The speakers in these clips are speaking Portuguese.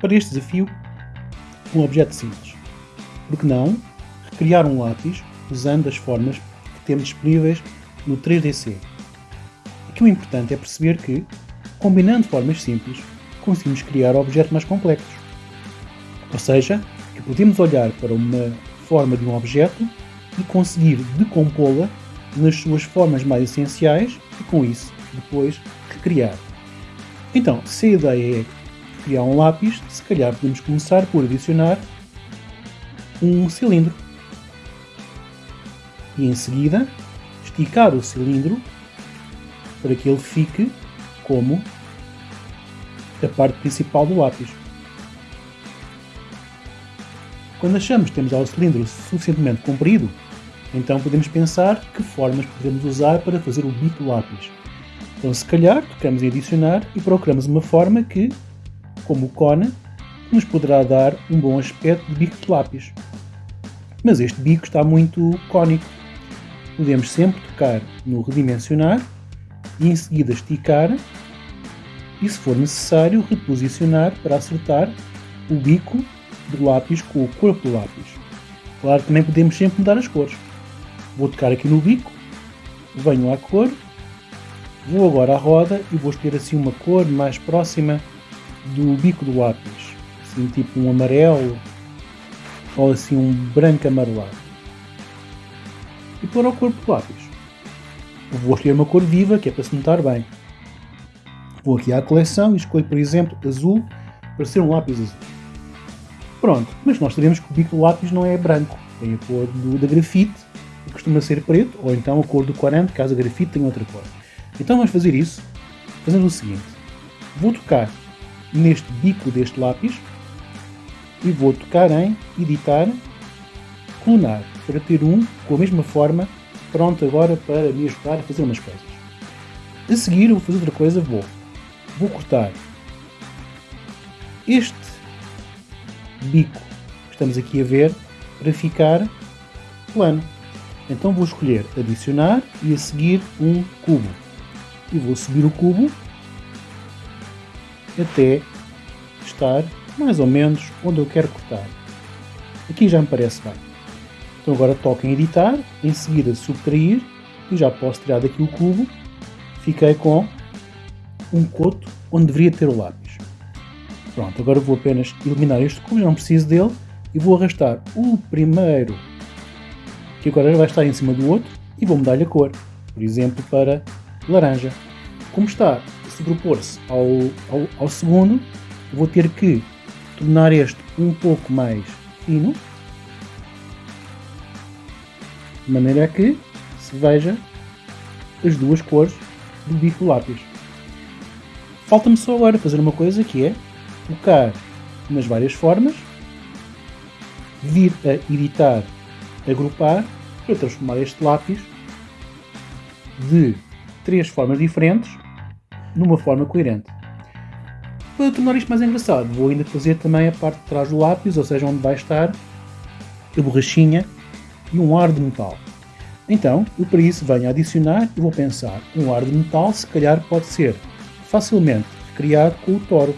Para este desafio, um objeto simples. Por que não recriar um lápis usando as formas que temos disponíveis no 3DC? Aqui o importante é perceber que, combinando formas simples, conseguimos criar objetos mais complexos. Ou seja, que podemos olhar para uma forma de um objeto e conseguir decompô-la nas suas formas mais essenciais e, com isso, depois recriar. Então, se a ideia é criar um lápis, se calhar podemos começar por adicionar um cilindro. E em seguida, esticar o cilindro para que ele fique como a parte principal do lápis. Quando achamos que temos já o cilindro suficientemente comprido, então podemos pensar que formas podemos usar para fazer o bico do lápis. Então se calhar tocamos em adicionar e procuramos uma forma que, como o cone, nos poderá dar um bom aspecto de bico de lápis. Mas este bico está muito cónico. Podemos sempre tocar no redimensionar e em seguida esticar e se for necessário reposicionar para acertar o bico do lápis com o corpo do lápis. Claro que também podemos sempre mudar as cores. Vou tocar aqui no bico, venho à cor, vou agora à roda e vou escolher assim uma cor mais próxima do bico do lápis. Assim tipo um amarelo ou assim um branco amarelado. E pôr ao corpo do lápis. Vou escolher uma cor viva que é para se notar bem. Vou aqui à coleção e escolho, por exemplo, azul para ser um lápis azul. Pronto, mas nós sabemos que o bico do lápis não é branco, tem a cor do, da grafite, que costuma ser preto, ou então a cor do corante, caso a grafite tenha outra cor. Então vamos fazer isso fazendo o seguinte. Vou tocar neste bico deste lápis e vou tocar em editar, clonar, para ter um com a mesma forma, pronto agora para me ajudar a fazer umas coisas. A seguir vou fazer outra coisa, vou, vou cortar este bico que estamos aqui a ver para ficar plano. Então vou escolher adicionar e a seguir um cubo. E vou subir o cubo até estar mais ou menos onde eu quero cortar. Aqui já me parece bem. Então agora toco em editar, em seguida subtrair e já posso tirar daqui o cubo. Fiquei com um coto onde deveria ter o lápis. Pronto, agora vou apenas eliminar este cubo, não preciso dele, e vou arrastar o primeiro, que agora vai estar em cima do outro, e vou mudar-lhe a cor, por exemplo, para laranja. Como está sobrepor-se ao, ao, ao segundo, vou ter que tornar este um pouco mais fino, de maneira que se veja as duas cores do bico lápis. Falta-me só agora fazer uma coisa que é tocar nas várias formas, vir a editar, agrupar, para transformar este lápis de três formas diferentes numa forma coerente. Para tornar isto mais engraçado, vou ainda fazer também a parte de trás do lápis, ou seja, onde vai estar a borrachinha e um ar de metal. Então, eu para isso venho a adicionar e vou pensar, um ar de metal se calhar pode ser facilmente criado com o toro.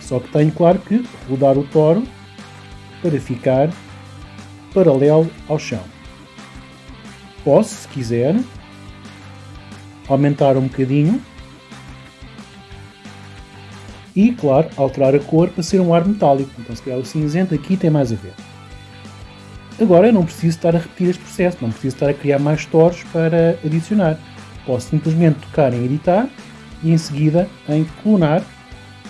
Só que tenho, claro, que rodar o toro para ficar paralelo ao chão. Posso, se quiser, aumentar um bocadinho e, claro, alterar a cor para ser um ar metálico. Então, se calhar o cinzento aqui tem mais a ver. Agora eu não preciso estar a repetir este processo, não preciso estar a criar mais toros para adicionar. Posso simplesmente tocar em editar e em seguida em clonar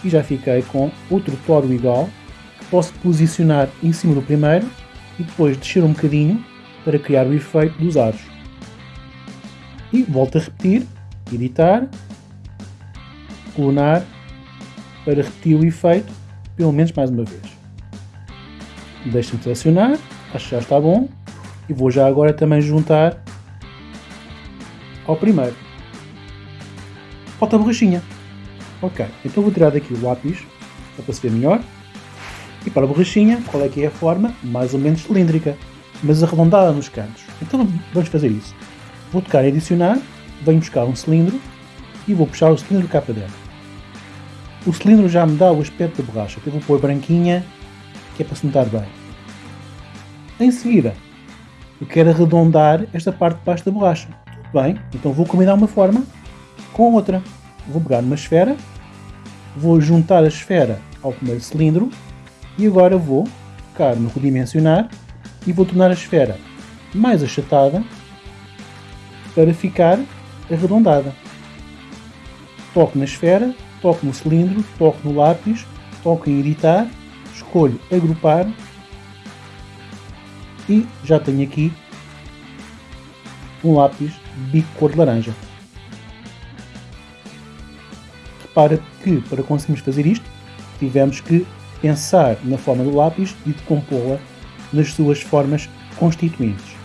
e já fiquei com outro toro igual que posso posicionar em cima do primeiro e depois descer um bocadinho para criar o efeito dos aros. E volto a repetir, editar, clonar para repetir o efeito pelo menos mais uma vez. Deixo-me selecionar, acho que já está bom e vou já agora também juntar ao primeiro. Falta a borrachinha. Ok, então vou tirar daqui o lápis, para se ver melhor. E para a borrachinha, qual é que é a forma? Mais ou menos cilíndrica, mas arredondada nos cantos. Então vamos fazer isso. Vou tocar em adicionar, venho buscar um cilindro e vou puxar o cilindro cá para dentro. O cilindro já me dá o aspecto da borracha, eu vou pôr branquinha, que é para se notar bem. Em seguida, eu quero arredondar esta parte de baixo da borracha. Tudo bem, então vou combinar uma forma com outra. Vou pegar uma esfera, vou juntar a esfera ao primeiro cilindro e agora vou tocar no redimensionar e vou tornar a esfera mais achatada para ficar arredondada. Toco na esfera, toco no cilindro, toco no lápis, toco em editar, escolho agrupar e já tenho aqui um lápis bico cor de laranja. Repara que para conseguirmos fazer isto tivemos que pensar na forma do lápis e decompô-la nas suas formas constituintes.